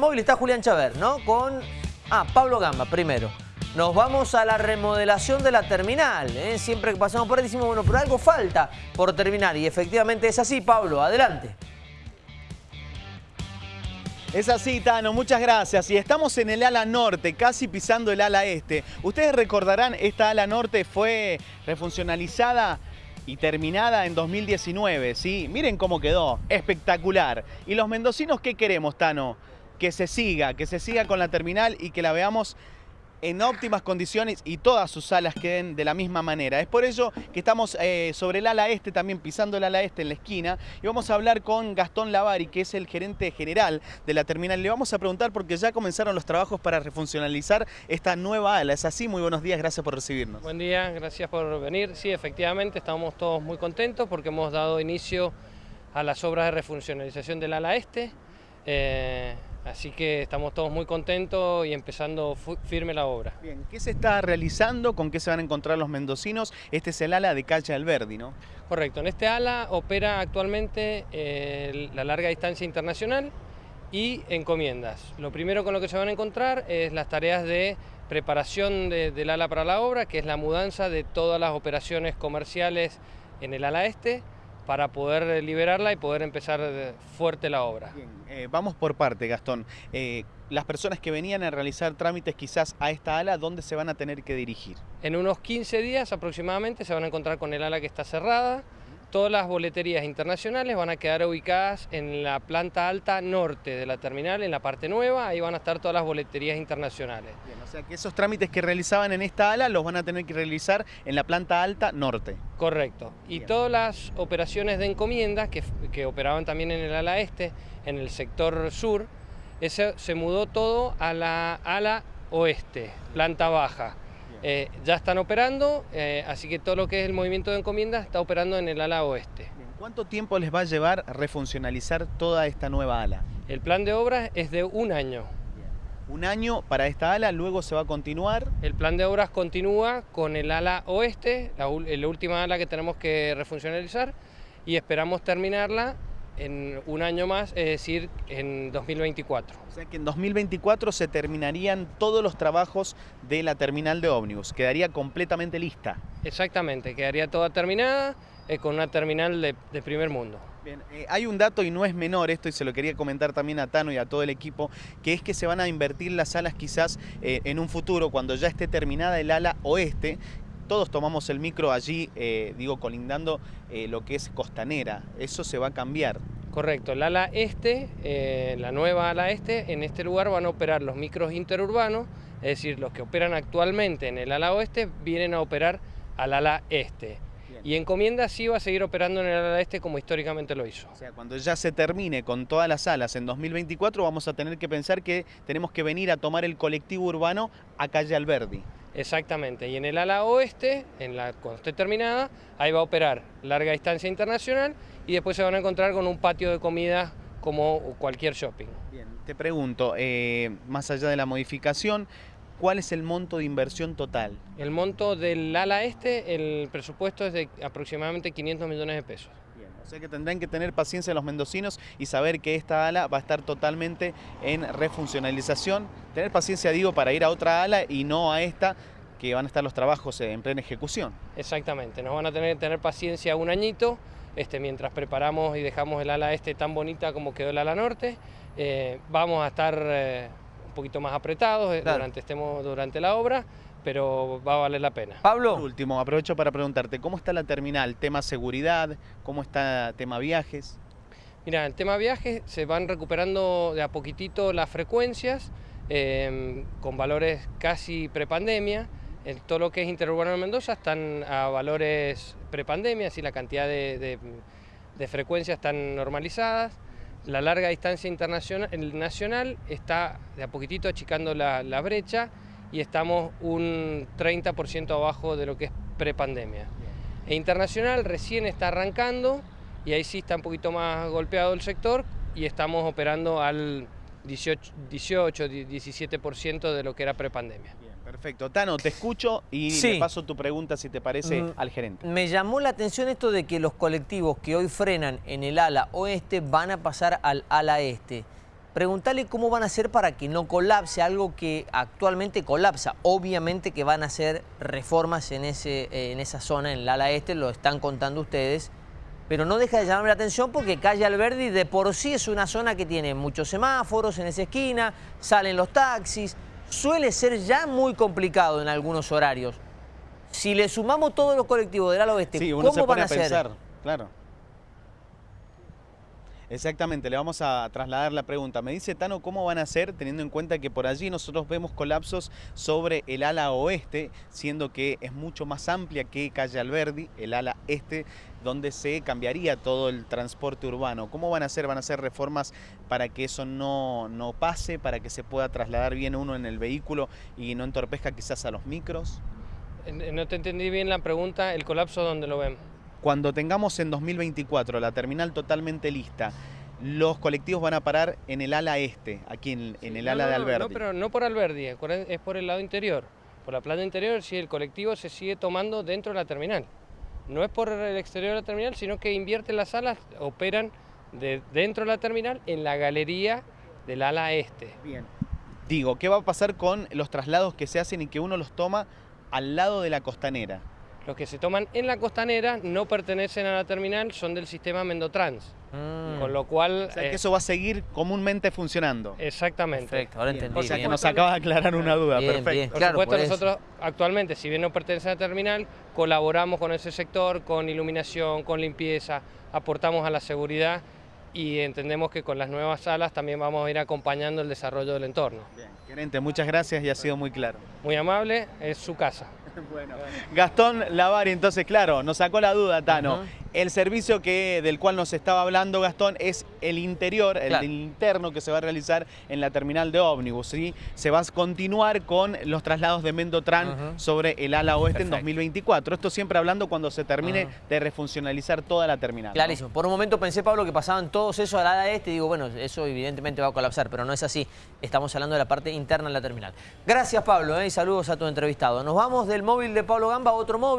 móvil está Julián Chaver, ¿no? Con, ah, Pablo Gamba primero. Nos vamos a la remodelación de la terminal. ¿eh? Siempre que pasamos por ahí decimos, bueno, pero algo falta por terminar. Y efectivamente es así, Pablo. Adelante. Es así, Tano, muchas gracias. Y estamos en el ala norte, casi pisando el ala este. Ustedes recordarán, esta ala norte fue refuncionalizada y terminada en 2019, ¿sí? Miren cómo quedó, espectacular. ¿Y los mendocinos qué queremos, Tano? Que se siga, que se siga con la terminal y que la veamos en óptimas condiciones y todas sus alas queden de la misma manera. Es por ello que estamos eh, sobre el ala este, también pisando el ala este en la esquina, y vamos a hablar con Gastón Lavari, que es el gerente general de la terminal. Le vamos a preguntar porque ya comenzaron los trabajos para refuncionalizar esta nueva ala. ¿Es así? Muy buenos días, gracias por recibirnos. Buen día, gracias por venir. Sí, efectivamente, estamos todos muy contentos porque hemos dado inicio a las obras de refuncionalización del ala este. Eh, Así que estamos todos muy contentos y empezando firme la obra. Bien, ¿qué se está realizando? ¿Con qué se van a encontrar los mendocinos? Este es el ala de Calle Alberdi, ¿no? Correcto, en este ala opera actualmente eh, la larga distancia internacional y encomiendas. Lo primero con lo que se van a encontrar es las tareas de preparación del ala para la obra, que es la mudanza de todas las operaciones comerciales en el ala este, para poder liberarla y poder empezar fuerte la obra. Bien, eh, vamos por parte, Gastón. Eh, las personas que venían a realizar trámites quizás a esta ala, ¿dónde se van a tener que dirigir? En unos 15 días aproximadamente se van a encontrar con el ala que está cerrada, Todas las boleterías internacionales van a quedar ubicadas en la planta alta norte de la terminal, en la parte nueva, ahí van a estar todas las boleterías internacionales. Bien, o sea que esos trámites que realizaban en esta ala los van a tener que realizar en la planta alta norte. Correcto. Y todas las operaciones de encomiendas que, que, operaban también en el ala este, en el sector sur, ese, se mudó todo a la ala oeste, planta baja. Eh, ya están operando, eh, así que todo lo que es el movimiento de encomiendas está operando en el ala oeste. ¿Cuánto tiempo les va a llevar refuncionalizar toda esta nueva ala? El plan de obras es de un año. Un año para esta ala, luego se va a continuar. El plan de obras continúa con el ala oeste, la, la última ala que tenemos que refuncionalizar, y esperamos terminarla en un año más, es decir, en 2024. O sea que en 2024 se terminarían todos los trabajos de la terminal de ómnibus, quedaría completamente lista. Exactamente, quedaría toda terminada eh, con una terminal de, primer mundo. Bien, eh, hay un dato y no es menor esto y se lo quería comentar también a Tano y a todo el equipo, que es que se van a invertir las alas quizás eh, en un futuro cuando ya esté terminada el ala oeste, todos tomamos el micro allí, eh, digo, colindando eh, lo que es costanera. Eso se va a cambiar. Correcto, el ala este, eh, la nueva ala este, en este lugar van a operar los micros interurbanos, es decir, los que operan actualmente en el ala oeste vienen a operar al ala este. Y encomienda sí va a seguir operando en el ala este como históricamente lo hizo. O sea, cuando ya se termine con todas las alas en 2024 vamos a tener que pensar que tenemos que venir a tomar el colectivo urbano a calle Alberdi. Exactamente, y en el ala oeste, en la, cuando esté terminada, ahí va a operar larga distancia internacional y después se van a encontrar con un patio de comida como cualquier shopping. Bien, te pregunto, eh, más allá de la modificación, ¿cuál es el monto de inversión total? El monto del ala este, el presupuesto es de aproximadamente 500 millones de pesos. O sea que tendrán que tener paciencia los mendocinos y saber que esta ala va a estar totalmente en refuncionalización. Tener paciencia, digo, para ir a otra ala y no a esta, que van a estar los trabajos en plena ejecución. Exactamente, nos van a tener que tener paciencia un añito, este, mientras preparamos y dejamos el ala este tan bonita como quedó el ala norte. Eh, vamos a estar eh, un poquito más apretados eh, durante, estemos, durante la obra, pero va a valer la pena. Pablo. último, aprovecho para preguntarte, ¿cómo está la terminal? ¿Tema seguridad? ¿Cómo está tema viajes? Mira, el tema viajes se van recuperando de a poquitito las frecuencias em, con valores casi prepandemia. En todo lo que es interurbano de Mendoza están a valores prepandemia, así la cantidad de, frecuencias están normalizadas. La larga distancia internacional, nacional está de a poquitito achicando la, la brecha y estamos un 30% abajo de lo que es prepandemia. E internacional recién está arrancando y ahí sí está un poquito más golpeado el sector y estamos operando al 18, 18 17% de lo que era prepandemia. Perfecto. Tano, te escucho y le paso tu pregunta, si te parece, mm, al gerente. Me llamó la atención esto de que los colectivos que hoy frenan en el ala oeste van a pasar al ala este. Preguntale cómo van a hacer para que no colapse, algo que actualmente colapsa. Obviamente que van a hacer reformas en, ese, en esa zona, en el ala este, lo están contando ustedes, pero no deja de llamarme la atención porque Calle Alberdi de por sí es una zona que tiene muchos semáforos en esa esquina, salen los taxis, suele ser ya muy complicado en algunos horarios. Si le sumamos todos los colectivos del ala oeste, Sí, uno ¿cómo se pone van a a hacer? pensar, claro. Exactamente, le vamos a trasladar la pregunta. Me dice Tano, ¿cómo van a hacer teniendo en cuenta que por allí nosotros vemos colapsos sobre el ala oeste, siendo que es mucho más amplia que Calle Alberdi, el ala este, donde se cambiaría todo el transporte urbano? ¿Cómo van a hacer? ¿Van a hacer reformas para que eso no, no pase, para que se pueda trasladar bien uno en el vehículo y no entorpezca quizás a los micros? Eh, No te entendí bien la pregunta, el colapso donde lo ven. Cuando tengamos en 2024 la terminal totalmente lista, los colectivos van a parar en el ala este, aquí en, en el No, ala de Alberdi. No, pero no por Alberdi, es por el- lado interior. Por la planta interior, sí, el colectivo se sigue tomando dentro de la terminal. No es por el exterior de la terminal, sino que invierten las salas, operan de dentro de la terminal en la galería del ala este. Bien. Digo, ¿qué va a pasar con los traslados que se hacen y que uno los toma al lado de la costanera? Los que se toman en la costanera no pertenecen a la terminal, son del sistema Mendotrans. Mm, Con lo cual... O sea, eh, que eso va a seguir comúnmente funcionando. Exactamente. perfecto, ahora Bien, entendí. O sea, que nos acaba de aclarar una duda, Bien, perfecto. bien. Por Claro, supuesto, por nosotros actualmente, si bien no pertenece a la terminal, colaboramos con ese sector, con iluminación, con limpieza, aportamos a la seguridad y entendemos que con las nuevas salas también vamos a ir acompañando el desarrollo del entorno. Bien, Gerente, muchas gracias y ha sido muy claro. Muy amable, es su casa. Bueno, Gastón Lavari, entonces, claro, nos sacó la duda, Tano. El servicio que, del cual nos estaba hablando Gastón es el interior, el interno que se va a realizar en la terminal de ómnibus. ¿sí? Se va a continuar con los traslados de Mendotran Ajá. sobre el ala oeste en Perfecto. 2024. Esto siempre hablando cuando se termine Ajá. de refuncionalizar toda la terminal. ¿no? Clarísimo. Por un momento pensé, Pablo, que pasaban todos eso al ala este y digo, bueno, eso evidentemente va a colapsar, pero no es así. Estamos hablando de la parte interna de la terminal. Gracias, Pablo, ¿eh? y saludos a tu entrevistado. Nos vamos del móvil de Pablo Gamba a otro móvil.